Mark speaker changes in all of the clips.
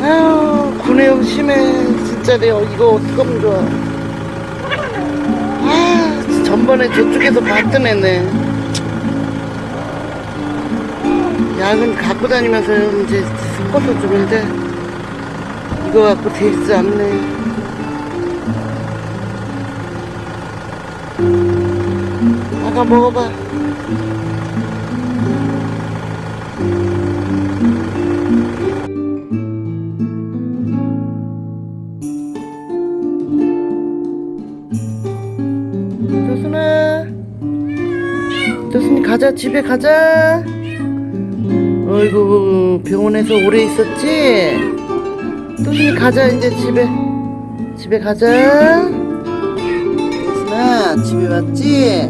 Speaker 1: 아유 구내염 심해. 진짜 내가 이거 어떡하면 좋아. 아 전번에 저쪽에서 봤던 애네. 약은 갖고 다니면서 이제 섞어서 주는데 이거 갖고 되지 않네. 아가 먹어봐 가자 집에 가자. 어이구 병원에서 오래 있었지? 조순이 가자 이제 집에. 집에 가자. 조순아 집에 왔지?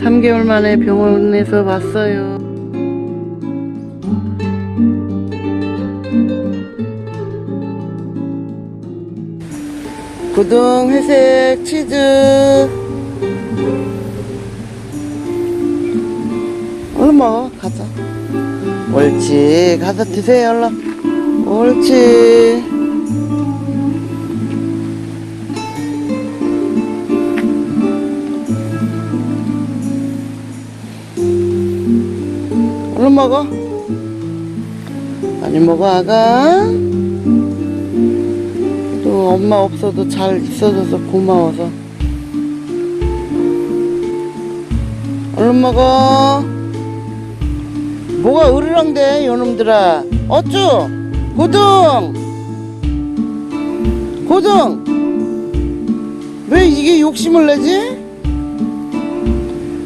Speaker 1: 3개월 만에 병원에서 왔어요. 고등 회색 치즈 얼른 먹어 가자. 옳지. 가서 드세요 얼른. 옳지. 얼른 먹어. 많이 먹어 아가. 또 엄마 없어도 잘 있어줘서 고마워서. 얼른 먹어 뭐가 으르렁대 요놈들아? 어쭈? 고등! 고등! 왜 이게 욕심을 내지?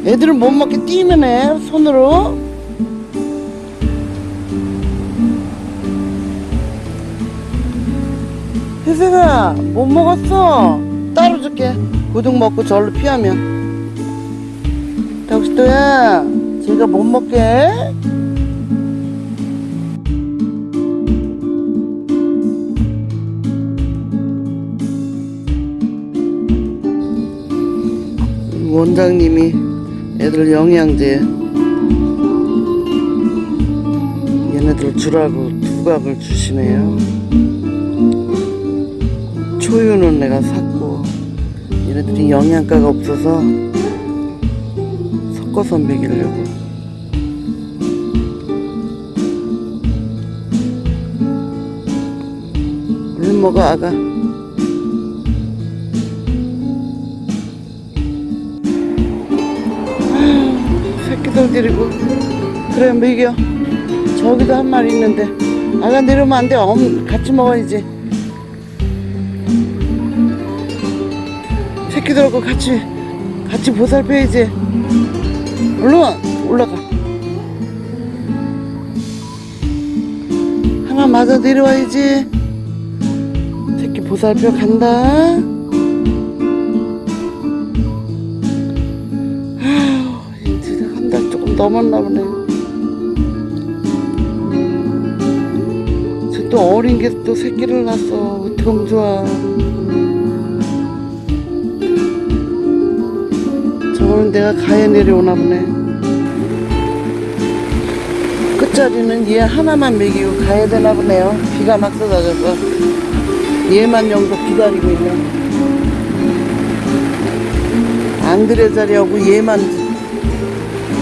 Speaker 1: 애들은 못 먹게 뛰면 해 손으로. 혜생아 못 먹었어. 따로 줄게. 고등 먹고 절로 피하면. 덕시도야 제가 못 먹게 원장님이 애들 영양제 얘네들 주라고 두각을 주시네요. 초유는 내가 샀고 얘네들이 영양가가 없어서 섞어서 먹이려고. 얼른 먹어 아가 데리고. 그래 먹여 저기도 한 마리 있는데. 아가 내려오면 안돼. 엄 같이 먹어야지. 새끼들하고 같이 같이 보살펴야지. 얼른 올라가. 하나 맞아 내려와야지. 새끼 보살펴 간다 넘었나 보네 쟤또 어린 게 또 새끼를 낳았어 좋아 저거는 내가 가야 내려오나 보네. 끝자리는 얘 하나만 먹이고 가야 되나 보네요. 비가 막 쏟아져서. 얘만 여기서 기다리고 있네. 앙드레 자리하고 얘만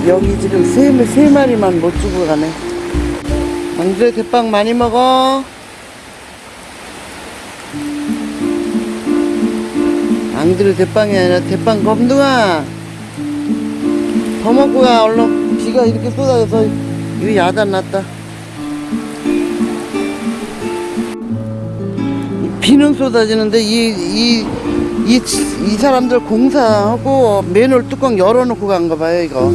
Speaker 1: 여기 지금 세, 세 마리만 못 주고 가네. 앙드레 대빵 많이 먹어. 앙드레 대빵이 아니라 대빵 검둥아. 더 먹고 가 얼른 비가 이렇게 쏟아져서 이거 야단 났다 비는 쏟아지는데 이이 이 이 사람들 공사하고 맨홀 뚜껑 열어놓고 간 거 봐요 이거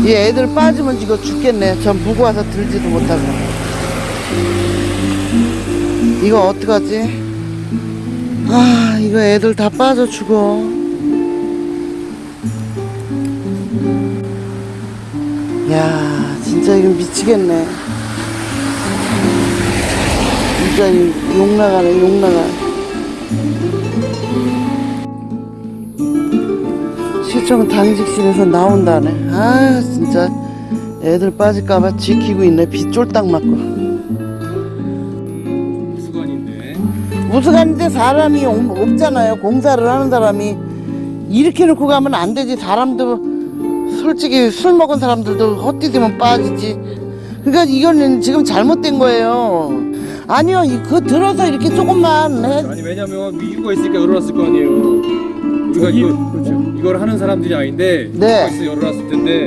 Speaker 1: 이 애들 빠지면 이거 죽겠네. 전 무거워서 들지도 못하고. 이거 어떡하지? 아 이거 애들 다 빠져 죽어. 야 진짜 이거 미치겠네. 진짜 이욕 나가네 욕 나가 시청 당직실에서 나온다네. 아 진짜. 애들 빠질까봐 지키고 있네. 비 쫄딱 맞고. 무수한데. 사람이 없- 없잖아요. 공사를 하는 사람이. 이렇게 놓고 가면 안 되지. 사람도 솔직히 술 먹은 사람들도 헛디디면 빠지지. 그러니까 이거는 지금 잘못된 거예요. 아니요. 이- 그거 들어서 이렇게 조금만 해.
Speaker 2: 아니 왜냐면 이유가 있으니까 열어놨을 거 아니에요. 우리가 이거 이걸 하는 사람들이 아닌데
Speaker 1: 네.
Speaker 2: 있어 열어놨을 텐데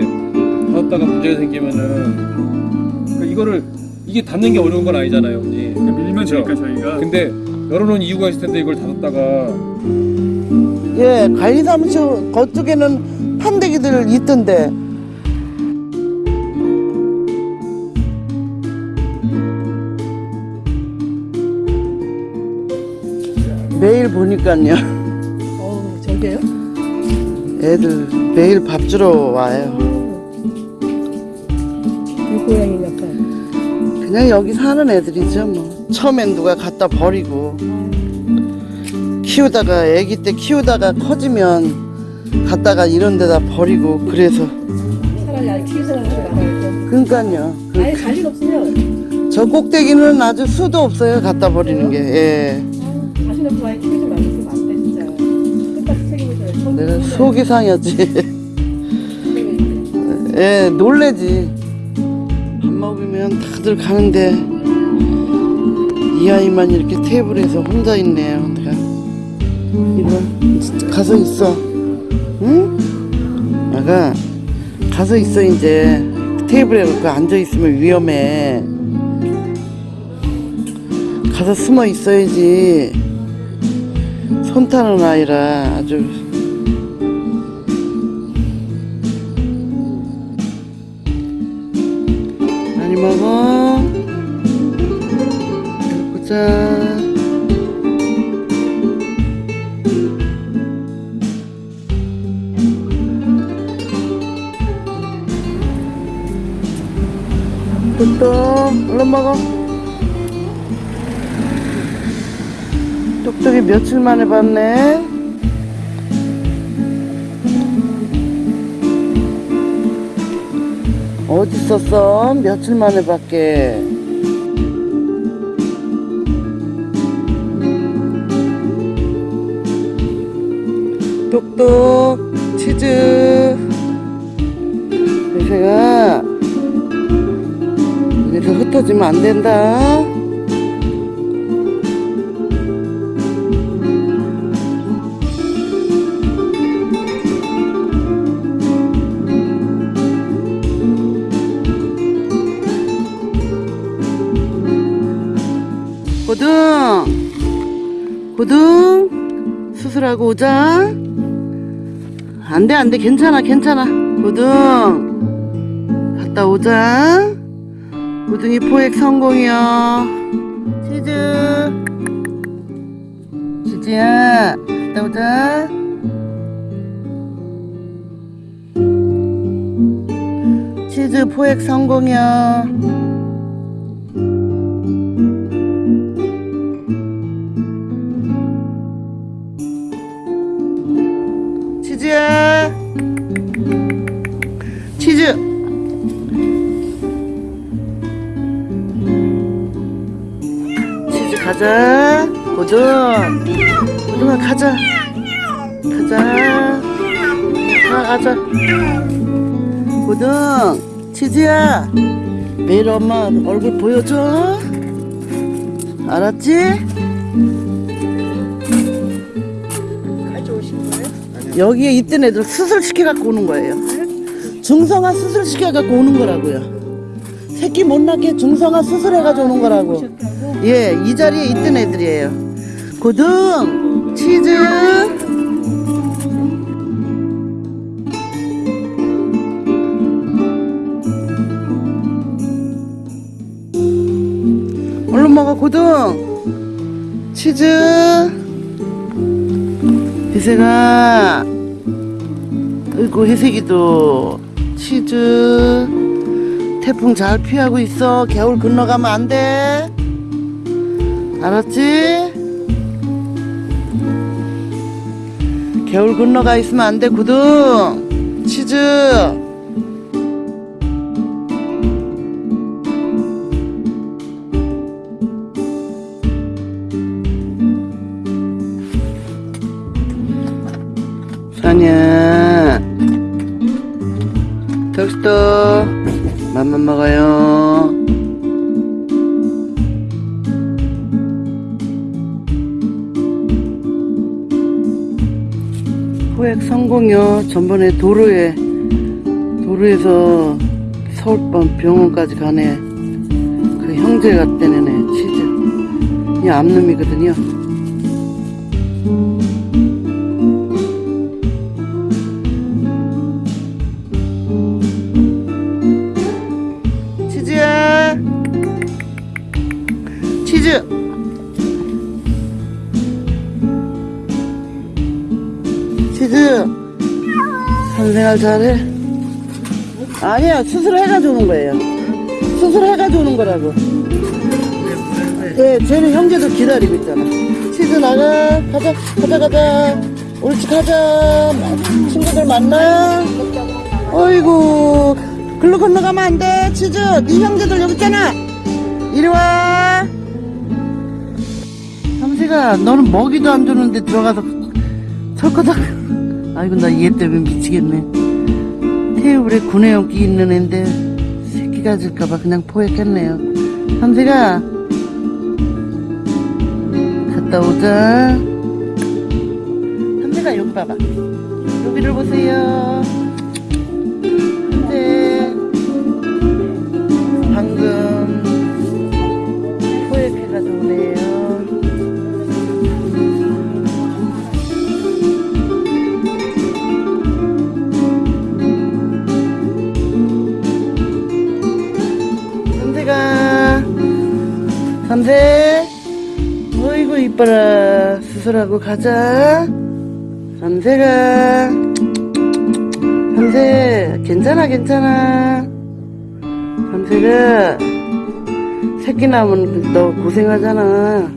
Speaker 2: 닫았다가 문제가 생기면은 그러니까 이거를 이게 닫는 게 어려운 건 아니잖아요 언니 밀면
Speaker 3: 되니까 저희가
Speaker 2: 근데 열어놓은 이유가 있을 텐데 이걸 닫았다가
Speaker 1: 예, 관리사무소 그쪽에는 판대기들 있던데. 매일 보니까요.
Speaker 4: 어, 저게요?
Speaker 1: 애들 매일 밥 주러 와요.
Speaker 4: 이 고양이 약간.
Speaker 1: 그냥 여기 사는 애들이죠, 뭐. 처음엔 누가 갖다 버리고. 키우다가, 애기 때 키우다가 커지면 갖다가 이런 데다 버리고, 그래서.
Speaker 4: 차라리 아예 키우는 사람들이 많아요.
Speaker 1: 그러니까요. 그
Speaker 4: 아예 갈일 없으면
Speaker 1: 저 꼭대기는 아주 수도 없어요 갖다 버리는 게 예. 속이 상했지. 예 놀래지. 밥 먹으면 다들 가는데 이 아이만 이렇게 테이블에서 혼자 있네요 내가 이거 가서 있어. 응? 아가 가서 있어 이제. 테이블에 그 앉아 있으면 위험해. 가서 숨어 있어야지. 손 타는 아이라 아주 먹어 보자. 뚝뚝 얼른 먹어. 똑똑이 며칠 만에 봤네 어디 있었어? 며칠 만에 밖에. 똑똑 치즈. 요새가 이렇게 흩어지면 안 된다 고등. 수술하고 오자. 안돼 안돼. 괜찮아 괜찮아. 고등. 갔다 오자. 고등이 포획 성공이야. 치즈. 치즈야. 갔다 오자. 치즈 포획 성공이야 가자. 고등 고등아 가자. 가자. 가 가자. 고등 치즈야. 매일 엄마 얼굴 보여줘. 알았지? 여기에 있던 애들 수술 시켜갖고 오는 거예요. 중성화 수술 시켜갖고 오는 거라고요. 새끼 못 낳게 중성화 수술해가지고 오는 거라고. 예, 이 자리에 있던 애들이에요. 고등, 치즈. 얼른 먹어, 고등. 치즈. 희생아. 아이고, 희색이도. 치즈. 태풍 잘 피하고 있어. 겨울 건너가면 안 돼. 알았지? 겨울 건너가 있으면 안 돼 구등 치즈. 사냐? 덕스터 맘만 먹어요. 포획 성공이요. 전번에 도로에 도로에서 서울번 병원까지 가네. 그 형제가 떼내네 치즈. 이 암놈이거든요. 산생활 잘해. 아니야, 수술해가지고 오는 거예요. 수술해가지고 오는 거라고. 예, 쟤는 형제도 기다리고 있잖아. 치즈 나가. 가자, 가자, 가자. 옳지, 가자. 친구들 만나. 어이구. 글로 건너가면 안 돼, 치즈. 네 형제들 여기 있잖아. 이리 와. 삼세가, 너는 먹이도 안 주는데 들어가서 철거덕. 아이고, 나 얘 때문에 미치겠네. 테이블에 구내염기 있는 앤데 새끼가 질까봐 그냥 포획했네요. 삼세가 갔다 오자. 삼세가 여기 봐봐. 여기를 보세요. 수술하고 가자. 삼세가. 삼세 괜찮아 괜찮아. 삼세가 새끼 낳으면 너 고생하잖아.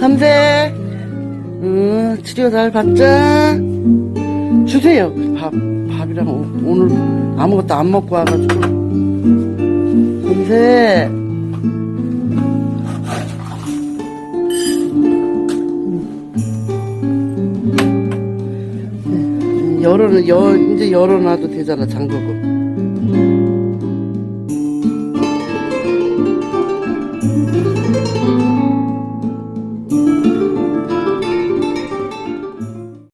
Speaker 1: 삼세 응 치료 잘 받자. 주세요. 밥 밥이랑 오- 오늘 아무것도 안 먹고 와가지고 열어는 열 이제 열어놔도 되잖아 잠그고